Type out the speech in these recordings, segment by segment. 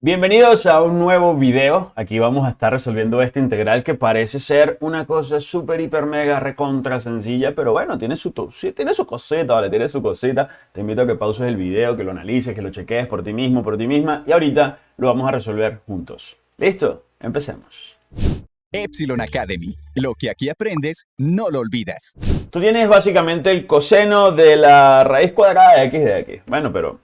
Bienvenidos a un nuevo video. Aquí vamos a estar resolviendo esta integral que parece ser una cosa súper, hiper, mega, recontra sencilla, pero bueno, tiene su, tiene su cosita, ¿vale? Tiene su cosita. Te invito a que pauses el video, que lo analices, que lo cheques por ti mismo, por ti misma, y ahorita lo vamos a resolver juntos. ¿Listo? Empecemos. Epsilon Academy. Lo que aquí aprendes, no lo olvidas. Tú tienes básicamente el coseno de la raíz cuadrada de x de x. Bueno, pero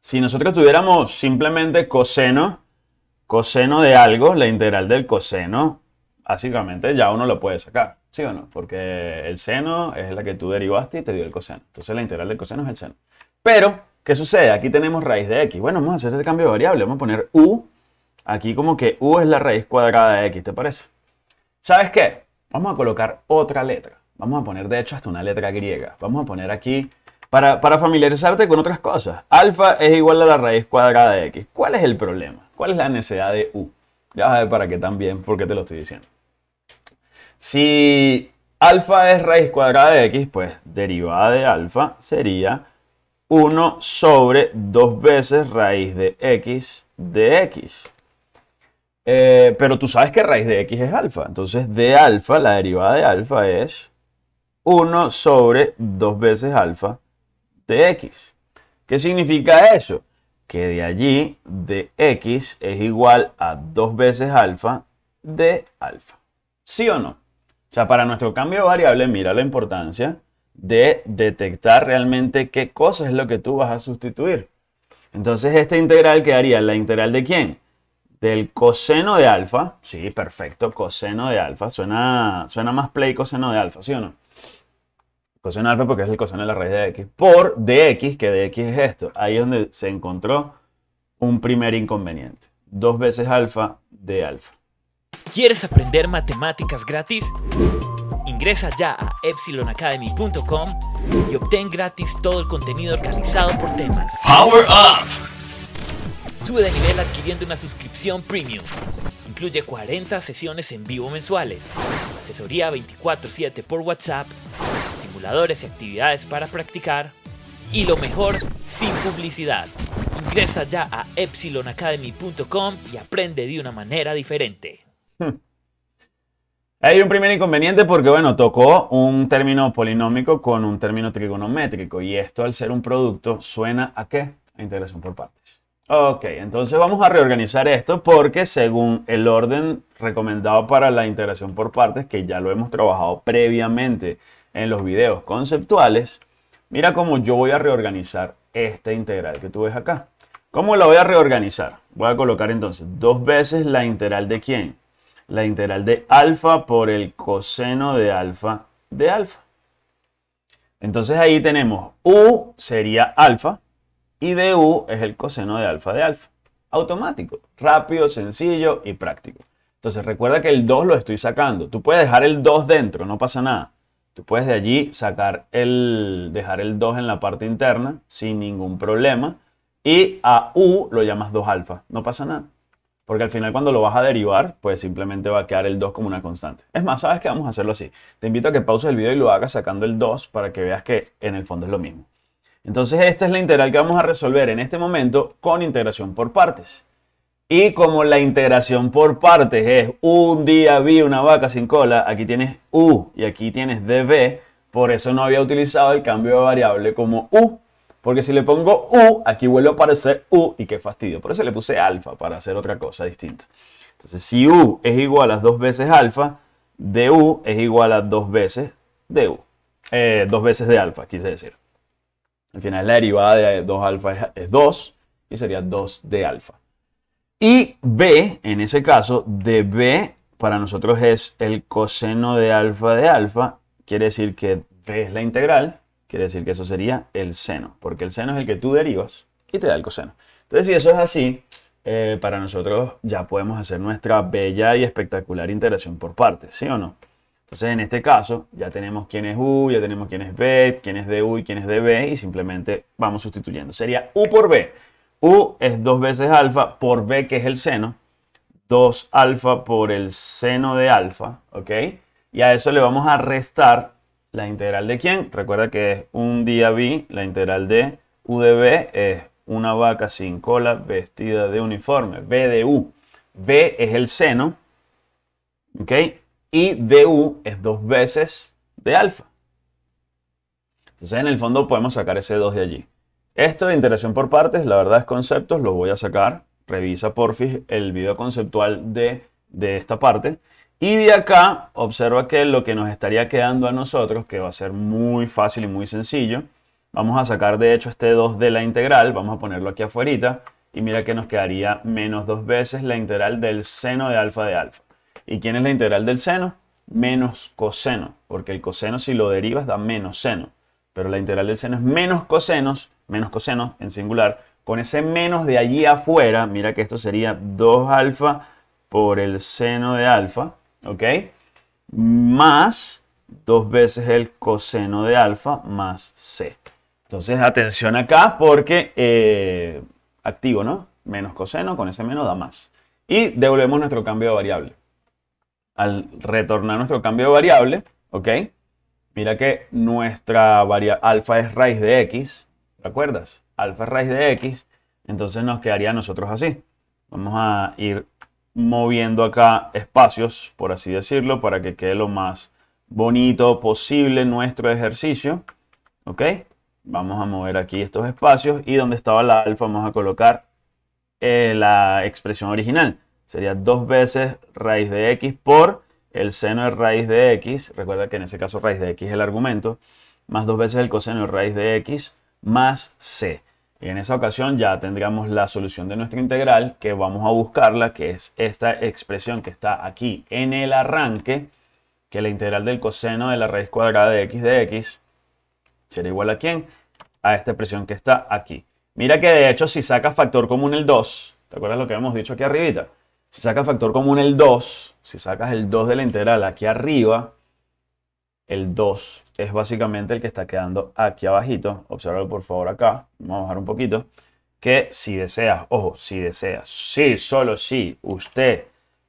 si nosotros tuviéramos simplemente coseno, coseno de algo, la integral del coseno, básicamente ya uno lo puede sacar, ¿sí o no? Porque el seno es la que tú derivaste y te dio el coseno. Entonces la integral del coseno es el seno. Pero, ¿qué sucede? Aquí tenemos raíz de x. Bueno, vamos a hacer ese cambio de variable. Vamos a poner u. Aquí como que u es la raíz cuadrada de x, ¿te parece? ¿Sabes qué? Vamos a colocar otra letra. Vamos a poner, de hecho, hasta una letra griega. Vamos a poner aquí para, familiarizarte con otras cosas. Alfa es igual a la raíz cuadrada de x. ¿Cuál es el problema? ¿Cuál es la necesidad de u? Ya vas a ver para qué también, por qué te lo estoy diciendo. Si alfa es raíz cuadrada de x, pues derivada de alfa sería 1 sobre 2 veces raíz de x de x. Eh, pero tú sabes que raíz de x es alfa. Entonces de alfa, la derivada de alfa es 1 sobre 2 veces alfa de x. ¿Qué significa eso? Que de allí de x es igual a 2 veces alfa de alfa. ¿Sí o no? O sea, para nuestro cambio de variable, mira la importancia de detectar realmente qué cosa es lo que tú vas a sustituir. Entonces, esta integral quedaría la integral de quién? Del coseno de alfa. Sí, perfecto, coseno de alfa. Suena, suena más play coseno de alfa, ¿sí o no? Coseno alfa porque es el coseno de la raíz de x, por dx, que dx es esto. Ahí es donde se encontró un primer inconveniente. Dos veces alfa de alfa. ¿Quieres aprender matemáticas gratis? Ingresa ya a epsilonacademy.com y obtén gratis todo el contenido organizado por temas. Power Up! Sube de nivel adquiriendo una suscripción premium. Incluye 40 sesiones en vivo mensuales, asesoría 24/7 por WhatsApp y actividades para practicar. Y lo mejor, sin publicidad. Ingresa ya a epsilonacademy.com y aprende de una manera diferente. Hmm. Hay un primer inconveniente porque, bueno, tocó un término polinómico con un término trigonométrico y esto al ser un producto suena a qué? A integración por partes. Ok, entonces vamos a reorganizar esto porque según el orden recomendado para la integración por partes, que ya lo hemos trabajado previamente en los videos conceptuales, mira cómo yo voy a reorganizar esta integral que tú ves acá. ¿Cómo la voy a reorganizar? Voy a colocar entonces dos veces la integral de quién? La integral de alfa por el coseno de alfa de alfa. Entonces ahí tenemos u sería alfa y de u es el coseno de alfa de alfa. Automático, rápido, sencillo y práctico. Entonces recuerda que el 2 lo estoy sacando. Tú puedes dejar el 2 dentro, no pasa nada. Tú puedes de allí sacar el, dejar el 2 en la parte interna sin ningún problema. Y a u lo llamas 2 alfa. No pasa nada. Porque al final cuando lo vas a derivar, pues simplemente va a quedar el 2 como una constante. Es más, ¿sabes qué? Vamos a hacerlo así. Te invito a que pauses el video y lo hagas sacando el 2 para que veas que en el fondo es lo mismo. Entonces esta es la integral que vamos a resolver en este momento con integración por partes. Y como la integración por partes es un día vi una vaca sin cola, aquí tienes u y aquí tienes db, por eso no había utilizado el cambio de variable como u. Porque si le pongo u, aquí vuelve a aparecer u y qué fastidio. Por eso le puse alfa para hacer otra cosa distinta. Entonces si u es igual a dos veces alfa, du es igual a dos veces du. Eh, dos veces de alfa, quise decir. Al final la derivada de 2 alfa es 2 y sería 2 de alfa. Y b, en ese caso, de b para nosotros es el coseno de alfa de alfa. Quiere decir que b es la integral. Quiere decir que eso sería el seno. Porque el seno es el que tú derivas y te da el coseno. Entonces, si eso es así, eh, para nosotros ya podemos hacer nuestra bella y espectacular integración por partes. ¿Sí o no? Entonces, en este caso, ya tenemos quién es u, ya tenemos quién es b, quién es de u y quién es de b. Y simplemente vamos sustituyendo. Sería u por b U es 2 veces alfa por B, que es el seno. 2 alfa por el seno de alfa, ¿ok? Y a eso le vamos a restar la integral de quién. Recuerda que es un día B, la integral de U de B es una vaca sin cola vestida de uniforme. B de U. B es el seno, ¿ok? Y DU es dos veces de alfa. Entonces, en el fondo podemos sacar ese 2 de allí. Esto de interacción por partes, la verdad es conceptos, lo voy a sacar. Revisa porfis el video conceptual de, de esta parte. Y de acá, observa que lo que nos estaría quedando a nosotros, que va a ser muy fácil y muy sencillo, vamos a sacar de hecho este 2 de la integral, vamos a ponerlo aquí afuera, y mira que nos quedaría menos dos veces la integral del seno de alfa de alfa. ¿Y quién es la integral del seno? Menos coseno, porque el coseno si lo derivas da menos seno, pero la integral del seno es menos cosenos, menos coseno en singular, con ese menos de allí afuera, mira que esto sería 2 alfa por el seno de alfa, ¿ok? Más dos veces el coseno de alfa más c. Entonces, atención acá porque eh, activo, ¿no? Menos coseno, con ese menos da más. Y devolvemos nuestro cambio de variable. Al retornar nuestro cambio de variable, ¿ok? Mira que nuestra variable alfa es raíz de x, ¿recuerdas? Alfa es raíz de x, entonces nos quedaría nosotros así. Vamos a ir moviendo acá espacios, por así decirlo, para que quede lo más bonito posible nuestro ejercicio. ¿Ok? Vamos a mover aquí estos espacios y donde estaba la alfa vamos a colocar eh, la expresión original. Sería dos veces raíz de x por el seno de raíz de x. Recuerda que en ese caso raíz de x es el argumento. Más dos veces el coseno de raíz de x más c. Y en esa ocasión ya tendríamos la solución de nuestra integral que vamos a buscarla, que es esta expresión que está aquí en el arranque, que la integral del coseno de la raíz cuadrada de x de x será igual a quién? A esta expresión que está aquí. Mira que de hecho si saca factor común el 2, ¿te acuerdas lo que hemos dicho aquí arribita? Si sacas factor común el 2, si sacas el 2 de la integral aquí arriba, el 2 es básicamente el que está quedando aquí abajito. Observa por favor acá. Vamos a bajar un poquito. Que si deseas, ojo, si deseas, si, solo si usted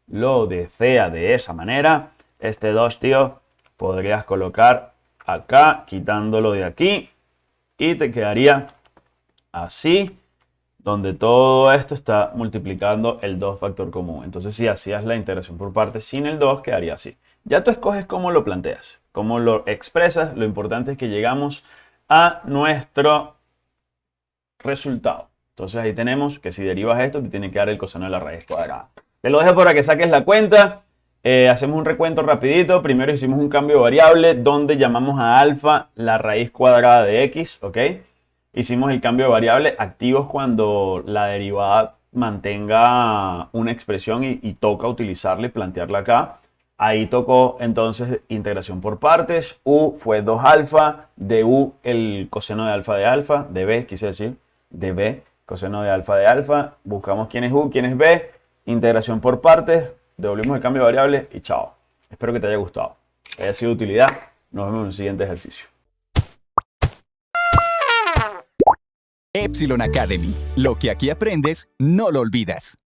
lo desea de esa manera, este 2, tío, podrías colocar acá, quitándolo de aquí. Y te quedaría así, donde todo esto está multiplicando el 2 factor común. Entonces, si hacías la integración por partes sin el 2, quedaría así. Ya tú escoges cómo lo planteas cómo lo expresas. Lo importante es que llegamos a nuestro resultado. Entonces ahí tenemos que si derivas esto, te tiene que dar el coseno de la raíz cuadrada. Te lo dejo para que saques la cuenta. Eh, hacemos un recuento rapidito. Primero hicimos un cambio de variable donde llamamos a alfa la raíz cuadrada de x, ¿ok? Hicimos el cambio de variable activos cuando la derivada mantenga una expresión y, toca utilizarla y plantearla acá. Ahí tocó entonces integración por partes. U fue 2 alfa. De U el coseno de alfa de alfa. De B, quise decir. De B, coseno de alfa de alfa. Buscamos quién es U, quién es B. Integración por partes. Devolvimos el cambio de variable y chao. Espero que te haya gustado. Que haya sido de utilidad. Nos vemos en el siguiente ejercicio. Epsilon Academy. Lo que aquí aprendes, no lo olvidas.